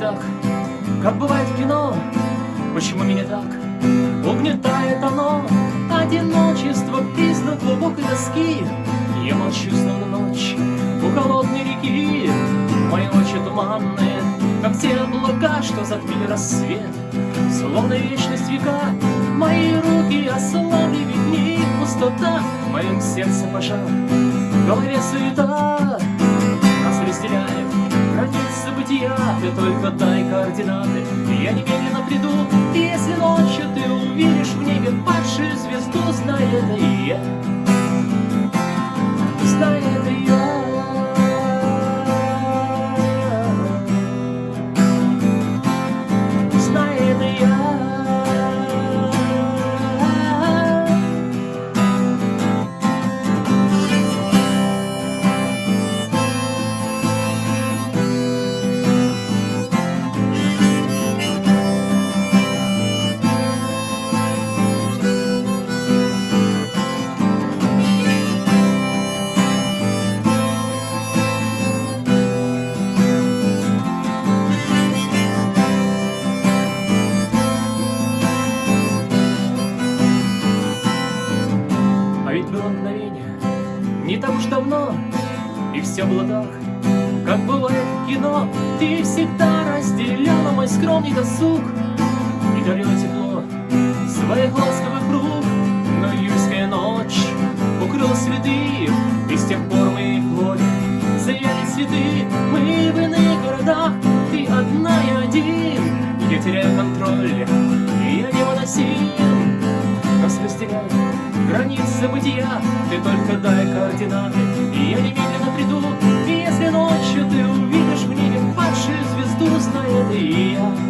так, как бывает в кино? Почему меня так? Угнетает оно Одиночество, признак глубокой тоски. Я молчу, словно ночь у холодной реки. Мои ночи туманные, как те облака, что затмили рассвет. Словно вечность века, мои руки ослабли, ведь в пустота. В моем сердце пожар, в голове суета бытия Ты только дай координаты, я немедленно ведь было мгновение, не так уж давно, И все было так, как бывает в кино. Ты всегда разделяла мой скромный досуг И дарила тепло своих ласковых рук. Но июльская ночь укрыла следы, И с тех пор мы в море заяли цветы. Мы в иных городах, ты одна и один. Я теряю контроль, и я невыносим. Нас разделяют границы бытия. Ты только дай координаты, и я немедленно приду. И если ночью ты увидишь в небе падшую звезду, знает и я.